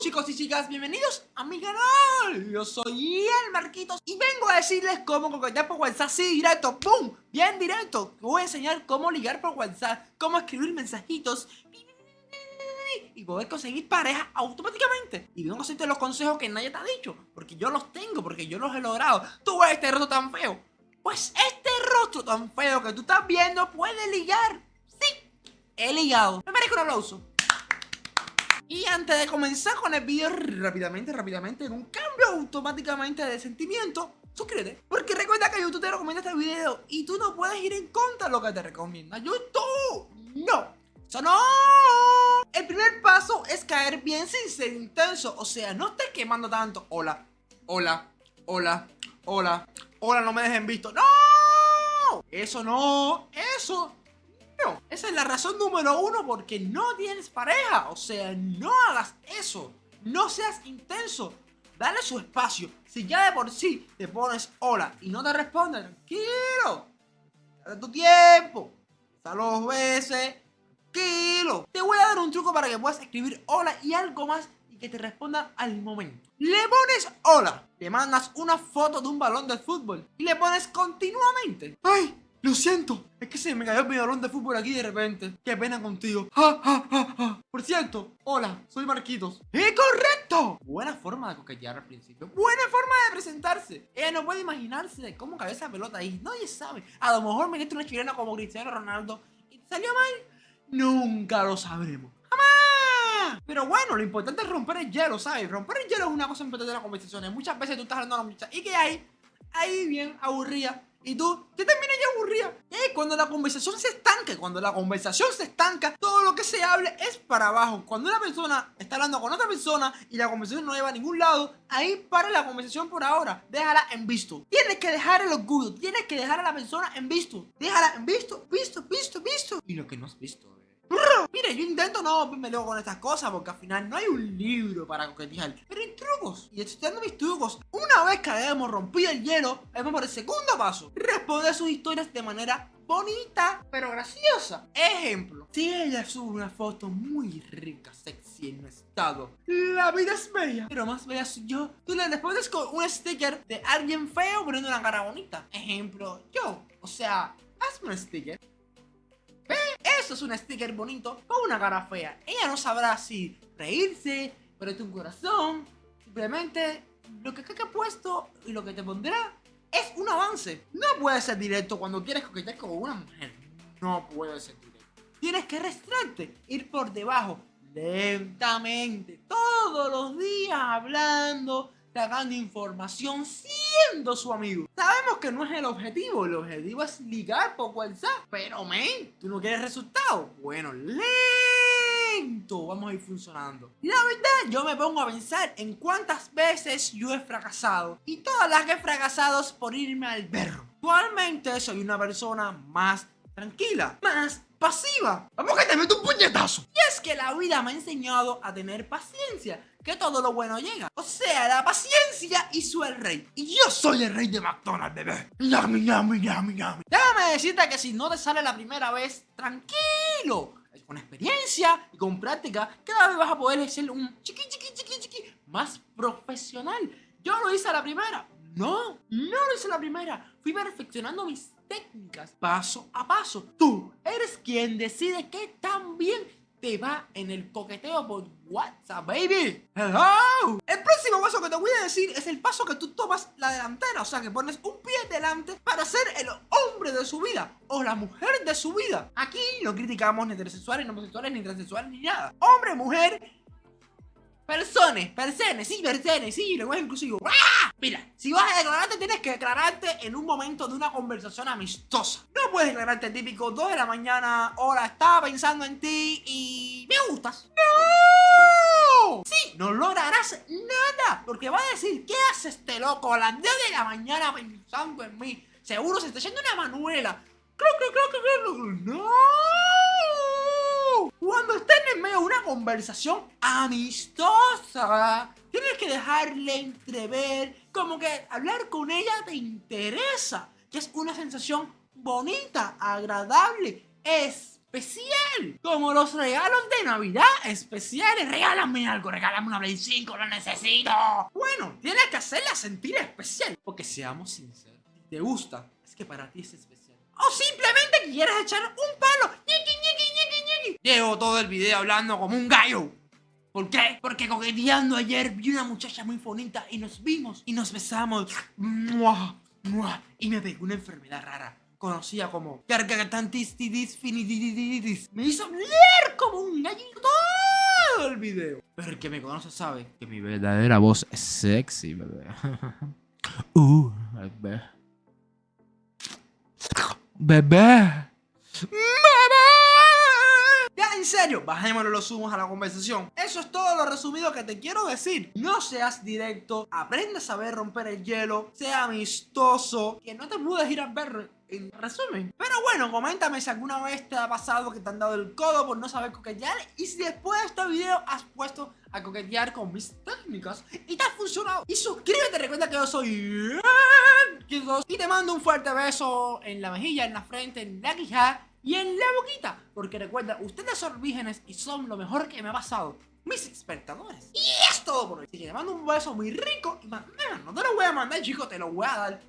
chicos y chicas, bienvenidos a mi canal Yo soy el Marquitos y vengo a decirles cómo coquetear por WhatsApp así directo, ¡pum! Bien directo Voy a enseñar cómo ligar por WhatsApp, cómo escribir mensajitos y poder conseguir pareja automáticamente. Y vengo a hacerte los consejos que nadie te ha dicho, porque yo los tengo, porque yo los he logrado. Tú ves este rostro tan feo. Pues este rostro tan feo que tú estás viendo puede ligar. Sí, he ligado. Me merezco un aplauso. Y antes de comenzar con el video rápidamente, rápidamente, en un cambio automáticamente de sentimiento, suscríbete. Porque recuerda que YouTube te recomienda este video y tú no puedes ir en contra de lo que te recomienda YouTube. No, eso no. El primer paso es caer bien sin ser intenso, o sea, no estés quemando tanto. Hola, hola, hola, hola, hola, no me dejen visto. ¡No! Eso no, eso esa es la razón número uno porque no tienes pareja. O sea, no hagas eso. No seas intenso. Dale su espacio. Si ya de por sí te pones hola y no te responde, tranquilo. Dale tu tiempo. Hasta dos veces. Tranquilo. Te voy a dar un truco para que puedas escribir hola y algo más y que te respondan al momento. Le pones hola. Te mandas una foto de un balón de fútbol y le pones continuamente. ¡Ay! Lo siento, es que se me cayó mi balón de fútbol aquí de repente. Qué pena contigo. Por cierto, hola, soy Marquitos. ¡Eh, correcto! Buena forma de coquetear al principio. Buena forma de presentarse. Ella no puede imaginarse de cómo cae esa pelota ahí. Nadie sabe. A lo mejor me diste una chilena como Cristiano Ronaldo y salió mal. Nunca lo sabremos. Pero bueno, lo importante es romper el hielo, ¿sabes? Romper el hielo es una cosa importante de las conversaciones. Muchas veces tú estás hablando a la muchacha y que hay ahí bien aburrida y tú, te terminas ya aburrida. Eh, cuando la conversación se estanca, cuando la conversación se estanca, todo lo que se hable es para abajo. Cuando una persona está hablando con otra persona y la conversación no lleva a ningún lado, ahí para la conversación por ahora. Déjala en visto. Tienes que dejar el orgullo, tienes que dejar a la persona en visto. Déjala en visto, visto, visto, visto. Y lo que no has visto, Mire, yo intento no me con estas cosas porque al final no hay un libro para coquetear. Pero trucos. Y estudiando mis trucos, una vez que hayamos rompido el hielo, vamos por el segundo paso. Responder sus historias de manera bonita, pero graciosa. Ejemplo, si ella sube una foto muy rica, sexy en un estado, la vida es bella, pero más bella soy yo. Tú le respondes con un sticker de alguien feo poniendo una cara bonita. Ejemplo, yo. O sea, hazme un sticker eso es un sticker bonito con una cara fea. Ella no sabrá si reírse, ponerte un corazón. Simplemente lo que ha puesto y lo que te pondrá es un avance. No puede ser directo cuando quieres coquetear con una mujer. No puede ser directo. Tienes que restarte, ir por debajo, lentamente, todos los días hablando, dando información siendo su amigo. Sabemos que no es el objetivo, el objetivo es ligar por WhatsApp. Pero, men, ¿tú no quieres resultados? Bueno, lento vamos a ir funcionando. La verdad, yo me pongo a pensar en cuántas veces yo he fracasado. Y todas las que he fracasado es por irme al berro. Actualmente soy una persona más tranquila, más pasiva. Vamos que te meto un puñetazo. Y es que la vida me ha enseñado a tener paciencia que todo lo bueno llega. O sea, la paciencia hizo el rey. Y yo soy el rey de McDonald's, bebé. Yami, yami, yami, yami. Déjame decirte que si no te sale la primera vez, tranquilo. Con experiencia y con práctica, cada vez vas a poder ser un chiqui, chiqui, chiqui, chiqui más profesional. Yo lo hice a la primera. No, no lo hice a la primera. Fui perfeccionando mis técnicas paso a paso. Tú eres quien decide qué tan bien te va en el coqueteo por WhatsApp, baby. Hello. El próximo paso que te voy a decir es el paso que tú tomas la delantera. O sea, que pones un pie delante para ser el hombre de su vida o la mujer de su vida. Aquí no criticamos ni heterosexuales, ni homosexuales, ni transexuales, ni nada. Hombre, mujer Personas, personas, sí, personas, sí, lenguaje inclusivo. ¡Ah! Mira, si vas a declararte, tienes que declararte en un momento de una conversación amistosa. No puedes declararte típico 2 de la mañana, hola, estaba pensando en ti y me gustas. ¡No! Sí, no lograrás nada, porque va a decir, ¿qué hace este loco a las 10 de la mañana pensando en mí? Seguro se está yendo una manuela. No. Cuando estén en medio de una conversación amistosa, tienes que dejarle entrever como que hablar con ella te interesa, que es una sensación bonita, agradable, es especial. Como los regalos de Navidad especiales. Regálame algo, regálame una Play 5, lo necesito. Bueno, tienes que hacerla sentir especial. Porque seamos sinceros, si te gusta, es que para ti es especial. O simplemente quieres echar un palo. Llevo todo el video hablando como un gallo. ¿Por qué? Porque coqueteando ayer vi una muchacha muy bonita y nos vimos y nos besamos. Y me pegó una enfermedad rara conocida como cargatantistitis Me hizo hablar como un gallito todo el video. Pero el que me conoce sabe que mi verdadera voz es sexy, bebé. uh. Bebé. ¡Bebé! Bajémosle los humos a la conversación. Eso es todo lo resumido que te quiero decir. No seas directo, aprende a saber romper el hielo, sea amistoso, que no te puedes ir a ver en resumen. Pero bueno, coméntame si alguna vez te ha pasado que te han dado el codo por no saber coquetear y si después de este video has puesto a coquetear con mis técnicas y te ha funcionado. Y suscríbete, recuerda que yo soy y te mando un fuerte beso en la mejilla, en la frente, en la quijada y en la boquita. Porque recuerda, ustedes son vírgenes y son lo mejor que me ha pasado. Mis espectadores. Y es todo por hoy. Así que te mando un beso muy rico. Y no te lo voy a mandar, chicos, te lo voy a dar.